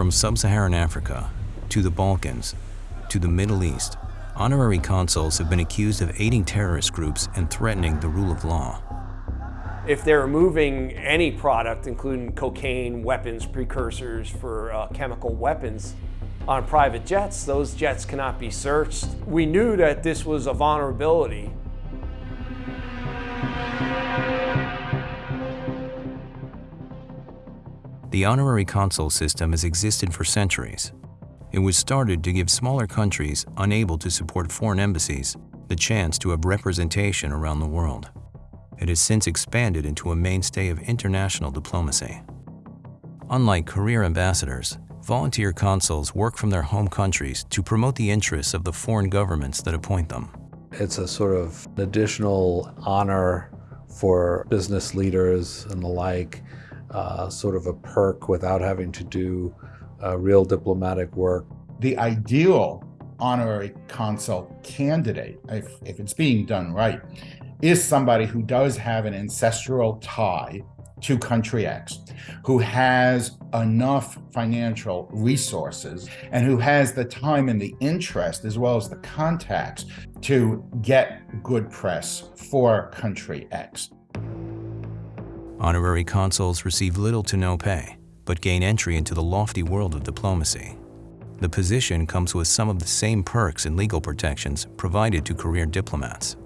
From sub-Saharan Africa to the Balkans to the Middle East, honorary consuls have been accused of aiding terrorist groups and threatening the rule of law. If they're moving any product, including cocaine, weapons, precursors for uh, chemical weapons, on private jets, those jets cannot be searched. We knew that this was a vulnerability. The honorary consul system has existed for centuries. It was started to give smaller countries unable to support foreign embassies the chance to have representation around the world. It has since expanded into a mainstay of international diplomacy. Unlike career ambassadors, volunteer consuls work from their home countries to promote the interests of the foreign governments that appoint them. It's a sort of additional honor for business leaders and the like, uh, sort of a perk without having to do uh, real diplomatic work. The ideal honorary consul candidate, if, if it's being done right, is somebody who does have an ancestral tie to country X, who has enough financial resources and who has the time and the interest as well as the contacts to get good press for country X. Honorary consuls receive little to no pay but gain entry into the lofty world of diplomacy. The position comes with some of the same perks and legal protections provided to career diplomats.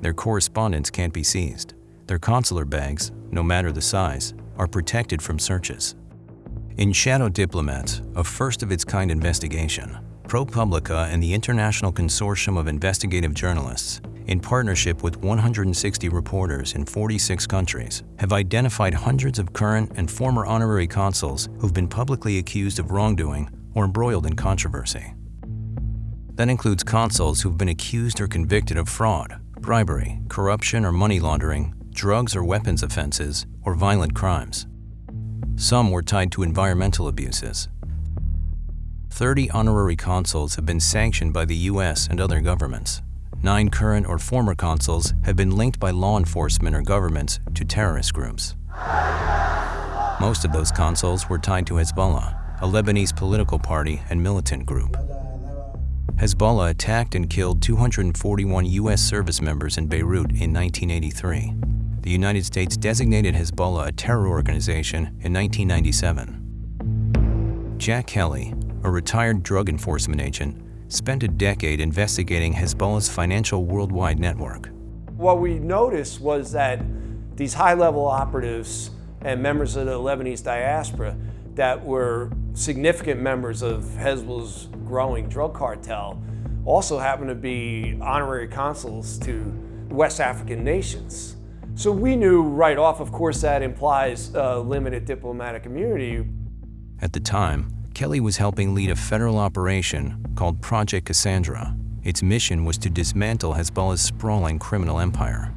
Their correspondence can't be seized. Their consular bags, no matter the size, are protected from searches. In Shadow Diplomats, a first-of-its-kind investigation, ProPublica and the International Consortium of Investigative Journalists in partnership with 160 reporters in 46 countries, have identified hundreds of current and former honorary consuls who've been publicly accused of wrongdoing or embroiled in controversy. That includes consuls who've been accused or convicted of fraud, bribery, corruption or money laundering, drugs or weapons offenses, or violent crimes. Some were tied to environmental abuses. 30 honorary consuls have been sanctioned by the U.S. and other governments nine current or former consuls have been linked by law enforcement or governments to terrorist groups. Most of those consuls were tied to Hezbollah, a Lebanese political party and militant group. Hezbollah attacked and killed 241 U.S. service members in Beirut in 1983. The United States designated Hezbollah a terror organization in 1997. Jack Kelly, a retired drug enforcement agent, spent a decade investigating Hezbollah's financial worldwide network. What we noticed was that these high-level operatives and members of the Lebanese diaspora that were significant members of Hezbollah's growing drug cartel also happened to be honorary consuls to West African nations. So we knew right off, of course, that implies uh, limited diplomatic immunity. At the time, Kelly was helping lead a federal operation called Project Cassandra. Its mission was to dismantle Hezbollah's sprawling criminal empire.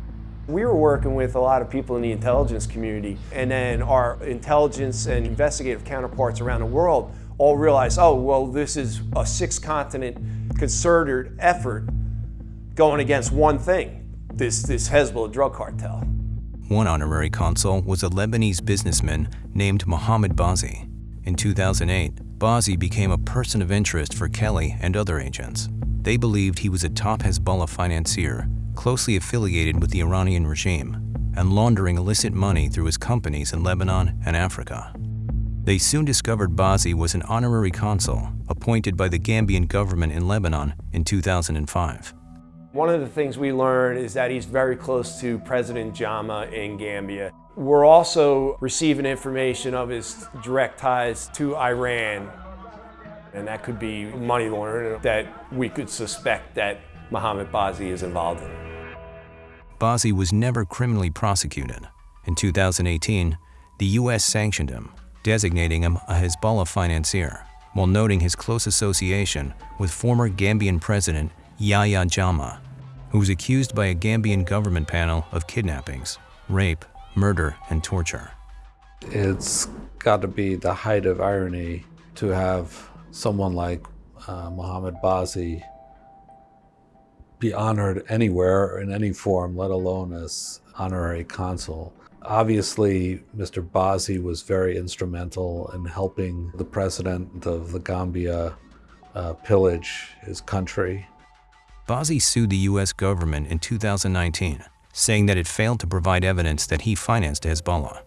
We were working with a lot of people in the intelligence community, and then our intelligence and investigative counterparts around the world all realized, oh, well, this is a six-continent concerted effort going against one thing, this, this Hezbollah drug cartel. One honorary consul was a Lebanese businessman named Mohammed Bazi. In 2008, Bazi became a person of interest for Kelly and other agents. They believed he was a top Hezbollah financier, closely affiliated with the Iranian regime, and laundering illicit money through his companies in Lebanon and Africa. They soon discovered Bazi was an honorary consul appointed by the Gambian government in Lebanon in 2005. One of the things we learned is that he's very close to President Jammeh in Gambia. We're also receiving information of his direct ties to Iran, and that could be money laundering that we could suspect that Mohammed Bazi is involved in. Bazi was never criminally prosecuted. In 2018, the U.S. sanctioned him, designating him a Hezbollah financier, while noting his close association with former Gambian President Yahya Jammeh, who was accused by a Gambian government panel of kidnappings, rape, murder, and torture. It's got to be the height of irony to have someone like uh, Mohammed Bazi be honored anywhere in any form, let alone as honorary consul. Obviously, Mr. Bazi was very instrumental in helping the president of the Gambia uh, pillage his country. Bazi sued the U.S. government in 2019, saying that it failed to provide evidence that he financed Hezbollah.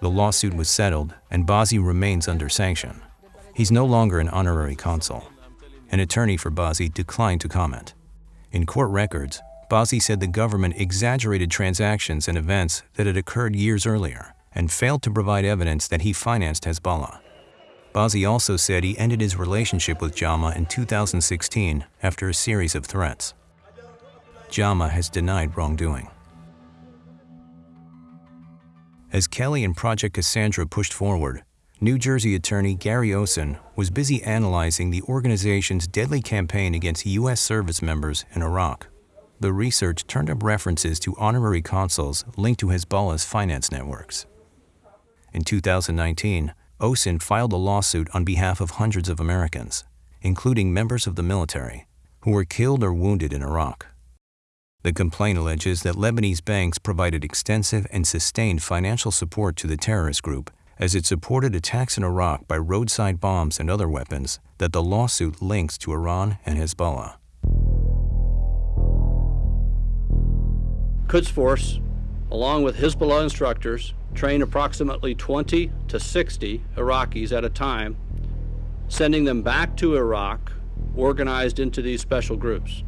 The lawsuit was settled, and Bazi remains under sanction. He's no longer an honorary consul. An attorney for Bazi declined to comment. In court records, Bazi said the government exaggerated transactions and events that had occurred years earlier and failed to provide evidence that he financed Hezbollah. Bazi also said he ended his relationship with Jammeh in 2016 after a series of threats. Jammeh has denied wrongdoing. As Kelly and Project Cassandra pushed forward, New Jersey attorney Gary Osen was busy analyzing the organization's deadly campaign against U.S. service members in Iraq. The research turned up references to honorary consuls linked to Hezbollah's finance networks. In 2019, Osen filed a lawsuit on behalf of hundreds of Americans, including members of the military, who were killed or wounded in Iraq. The complaint alleges that Lebanese banks provided extensive and sustained financial support to the terrorist group as it supported attacks in Iraq by roadside bombs and other weapons that the lawsuit links to Iran and Hezbollah. Quds Force, along with Hezbollah instructors, train approximately 20 to 60 Iraqis at a time, sending them back to Iraq, organized into these special groups.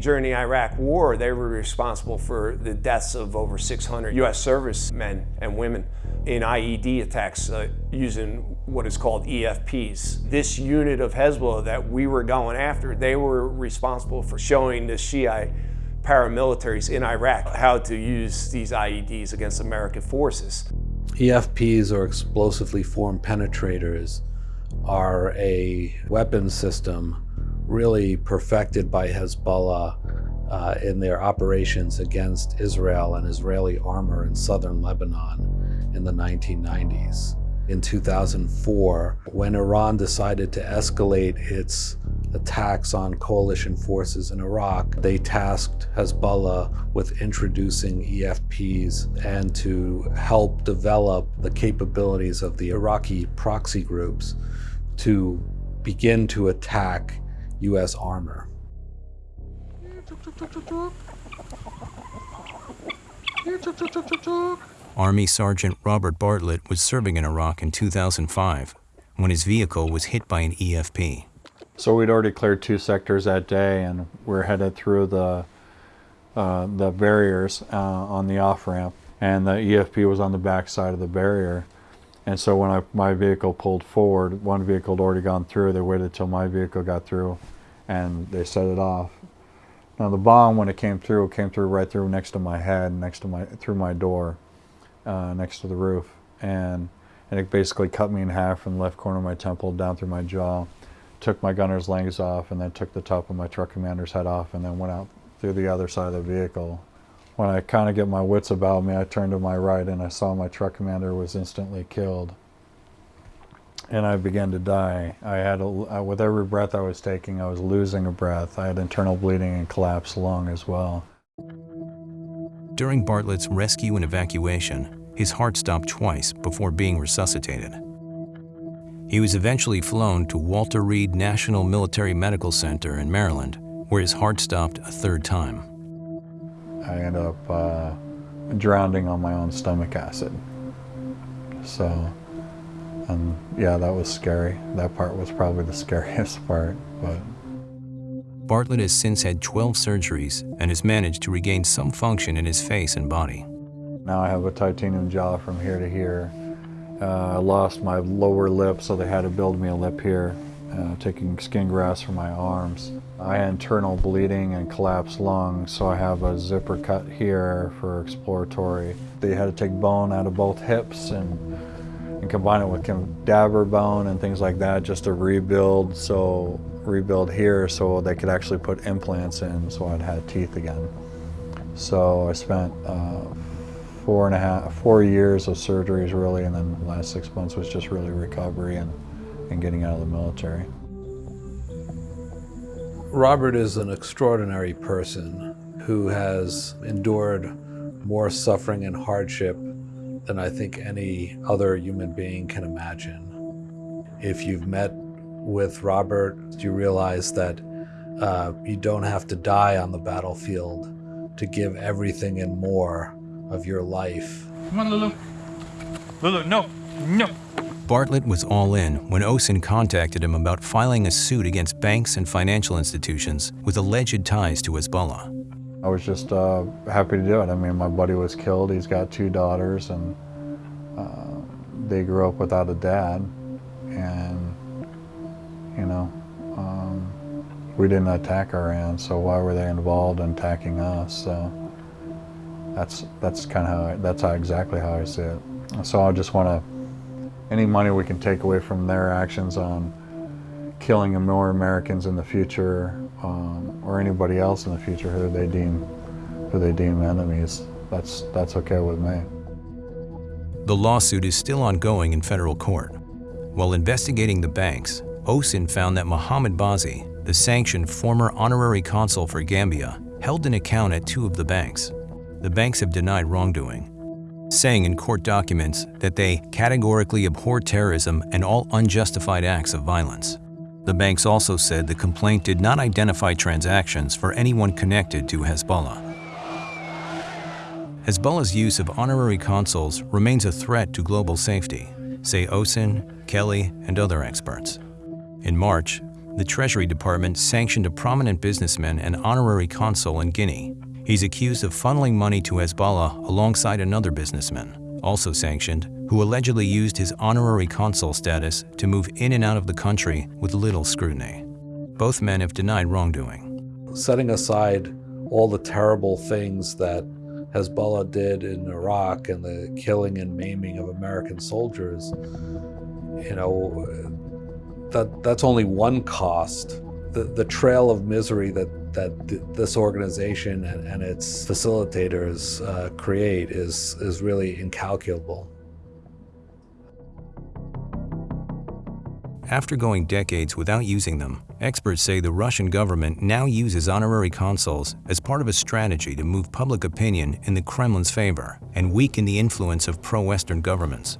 During the Iraq War, they were responsible for the deaths of over 600 U.S. servicemen and women in IED attacks uh, using what is called EFPs. This unit of Hezbollah that we were going after, they were responsible for showing the Shiite paramilitaries in Iraq how to use these IEDs against American forces. EFPs, or explosively formed penetrators, are a weapon system really perfected by Hezbollah uh, in their operations against Israel and Israeli armor in southern Lebanon in the 1990s. In 2004, when Iran decided to escalate its attacks on coalition forces in Iraq, they tasked Hezbollah with introducing EFPs and to help develop the capabilities of the Iraqi proxy groups to begin to attack U.S. armor. Army Sergeant Robert Bartlett was serving in Iraq in 2005 when his vehicle was hit by an EFP. So we'd already cleared two sectors that day and we're headed through the uh, the barriers uh, on the off ramp and the EFP was on the back side of the barrier and so when I, my vehicle pulled forward, one vehicle had already gone through. They waited till my vehicle got through, and they set it off. Now the bomb, when it came through, it came through right through next to my head, next to my through my door, uh, next to the roof, and and it basically cut me in half from the left corner of my temple down through my jaw, took my gunner's legs off, and then took the top of my truck commander's head off, and then went out through the other side of the vehicle when I kind of get my wits about me, I turned to my right and I saw my truck commander was instantly killed. And I began to die. I had, a, with every breath I was taking, I was losing a breath. I had internal bleeding and collapsed lung as well. During Bartlett's rescue and evacuation, his heart stopped twice before being resuscitated. He was eventually flown to Walter Reed National Military Medical Center in Maryland, where his heart stopped a third time. I ended up uh, drowning on my own stomach acid. So, and yeah, that was scary. That part was probably the scariest part, but. Bartlett has since had 12 surgeries and has managed to regain some function in his face and body. Now I have a titanium jaw from here to here. Uh, I lost my lower lip, so they had to build me a lip here, uh, taking skin grafts from my arms. I had internal bleeding and collapsed lungs, so I have a zipper cut here for exploratory. They had to take bone out of both hips and, and combine it with cadaver bone and things like that just to rebuild, so rebuild here so they could actually put implants in so I'd had teeth again. So I spent uh, four and a half, four years of surgeries really, and then the last six months was just really recovery and, and getting out of the military. Robert is an extraordinary person who has endured more suffering and hardship than I think any other human being can imagine. If you've met with Robert, you realize that uh, you don't have to die on the battlefield to give everything and more of your life. Come on, Lulu. Lulu, no, no. Bartlett was all in when Osen contacted him about filing a suit against banks and financial institutions with alleged ties to Hezbollah. I was just uh, happy to do it. I mean, my buddy was killed. He's got two daughters, and uh, they grew up without a dad. And, you know, um, we didn't attack Iran, so why were they involved in attacking us? So that's that's kind of how I, that's how exactly how I see it. So I just want to any money we can take away from their actions on killing more Americans in the future, um, or anybody else in the future who they deem who they deem enemies. That's that's okay with me. The lawsuit is still ongoing in federal court. While investigating the banks, Osen found that Mohammed Bazi, the sanctioned former honorary consul for Gambia, held an account at two of the banks. The banks have denied wrongdoing, saying in court documents that they categorically abhor terrorism and all unjustified acts of violence. The banks also said the complaint did not identify transactions for anyone connected to Hezbollah. Hezbollah's use of honorary consuls remains a threat to global safety, say Osen, Kelly, and other experts. In March, the Treasury Department sanctioned a prominent businessman and honorary consul in Guinea. He's accused of funneling money to Hezbollah alongside another businessman, also sanctioned, who allegedly used his honorary consul status to move in and out of the country with little scrutiny. Both men have denied wrongdoing. Setting aside all the terrible things that Hezbollah did in Iraq and the killing and maiming of American soldiers, you know, that that's only one cost. The, the trail of misery that, that th this organization and, and its facilitators uh, create is, is really incalculable. After going decades without using them, experts say the Russian government now uses honorary consuls as part of a strategy to move public opinion in the Kremlin's favor and weaken the influence of pro-Western governments,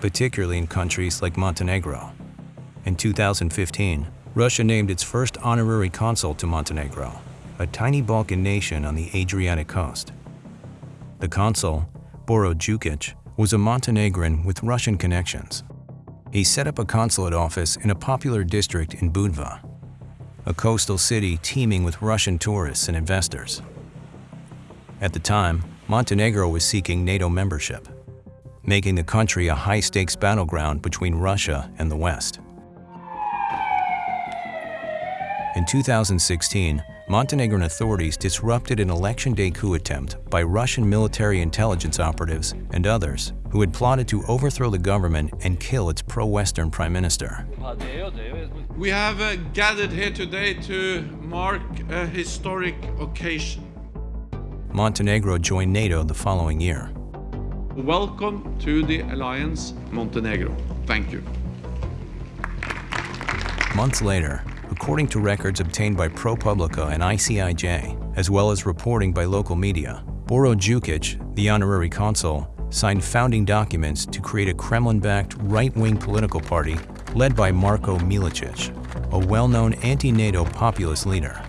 particularly in countries like Montenegro. In 2015, Russia named its first honorary consul to Montenegro, a tiny Balkan nation on the Adriatic coast. The consul, Boro was a Montenegrin with Russian connections. He set up a consulate office in a popular district in Budva, a coastal city teeming with Russian tourists and investors. At the time, Montenegro was seeking NATO membership, making the country a high-stakes battleground between Russia and the West. In 2016, Montenegrin authorities disrupted an election day coup attempt by Russian military intelligence operatives and others who had plotted to overthrow the government and kill its pro-Western prime minister. We have uh, gathered here today to mark a historic occasion. Montenegro joined NATO the following year. Welcome to the alliance, Montenegro. Thank you. Months later, according to records obtained by ProPublica and ICIJ, as well as reporting by local media, Boro Djukic, the honorary consul, signed founding documents to create a Kremlin-backed right-wing political party led by Marko Milačić, a well-known anti-NATO populist leader.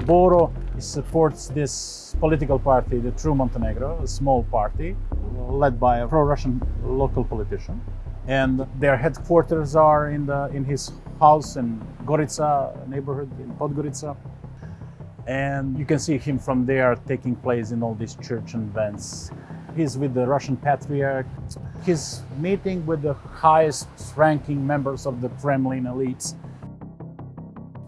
Boro supports this political party, the True Montenegro, a small party led by a pro-Russian local politician. And their headquarters are in, the, in his house in Gorica neighborhood in Podgorica. And you can see him from there taking place in all these church events. He's with the Russian Patriarch. He's meeting with the highest ranking members of the Kremlin elites.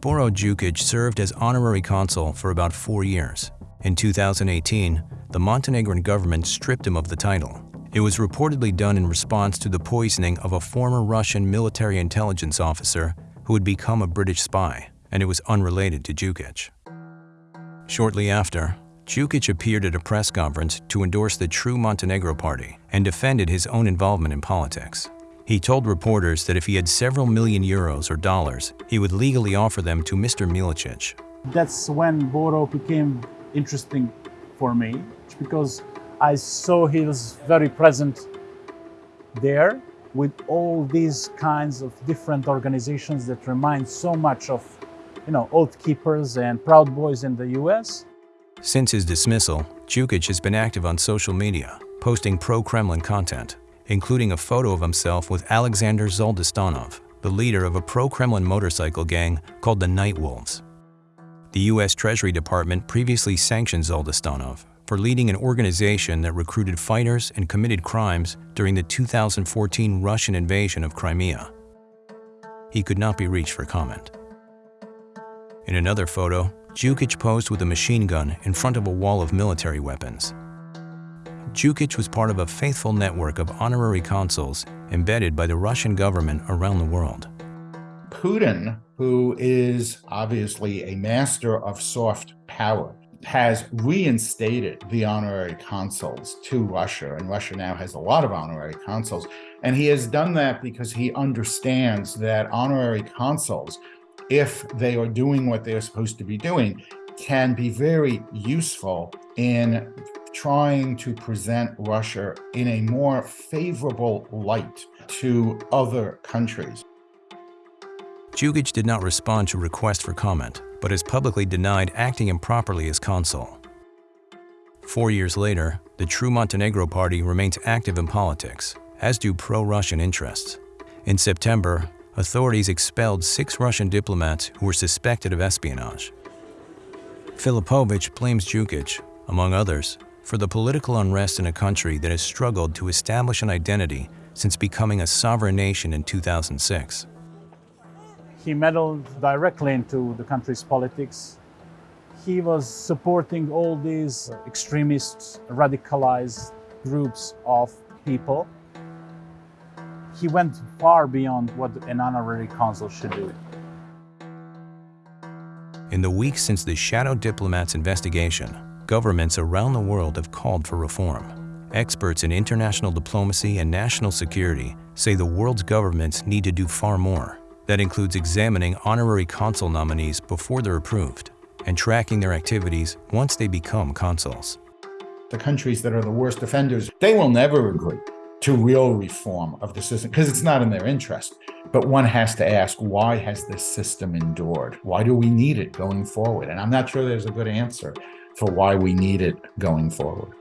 Boro Djukic served as honorary consul for about four years. In 2018, the Montenegrin government stripped him of the title. It was reportedly done in response to the poisoning of a former Russian military intelligence officer who had become a British spy, and it was unrelated to Djukic. Shortly after, Djukic appeared at a press conference to endorse the True Montenegro Party and defended his own involvement in politics. He told reporters that if he had several million euros or dollars, he would legally offer them to Mr. Milačić. That's when Boro became interesting for me because I saw he was very present there with all these kinds of different organizations that remind so much of, you know, Oath Keepers and Proud Boys in the US. Since his dismissal, Djukic has been active on social media, posting pro-Kremlin content, including a photo of himself with Alexander Zaldostanov, the leader of a pro-Kremlin motorcycle gang called the Night Wolves. The U.S. Treasury Department previously sanctioned Zaldostanov for leading an organization that recruited fighters and committed crimes during the 2014 Russian invasion of Crimea. He could not be reached for comment. In another photo, Djukic posed with a machine gun in front of a wall of military weapons. Djukic was part of a faithful network of honorary consuls embedded by the Russian government around the world. Putin, who is obviously a master of soft power, has reinstated the honorary consuls to Russia, and Russia now has a lot of honorary consuls. And he has done that because he understands that honorary consuls, if they are doing what they're supposed to be doing, can be very useful in trying to present Russia in a more favorable light to other countries. Djukic did not respond to requests for comment, but has publicly denied acting improperly as consul. Four years later, the True Montenegro Party remains active in politics, as do pro-Russian interests. In September, authorities expelled six Russian diplomats who were suspected of espionage. Filipovich blames Djukic, among others, for the political unrest in a country that has struggled to establish an identity since becoming a sovereign nation in 2006 he meddled directly into the country's politics. He was supporting all these extremist, radicalized groups of people. He went far beyond what an honorary consul should do. In the weeks since the Shadow Diplomats investigation, governments around the world have called for reform. Experts in international diplomacy and national security say the world's governments need to do far more. That includes examining honorary consul nominees before they're approved and tracking their activities once they become consuls. The countries that are the worst offenders, they will never agree to real reform of the system because it's not in their interest. But one has to ask, why has this system endured? Why do we need it going forward? And I'm not sure there's a good answer for why we need it going forward.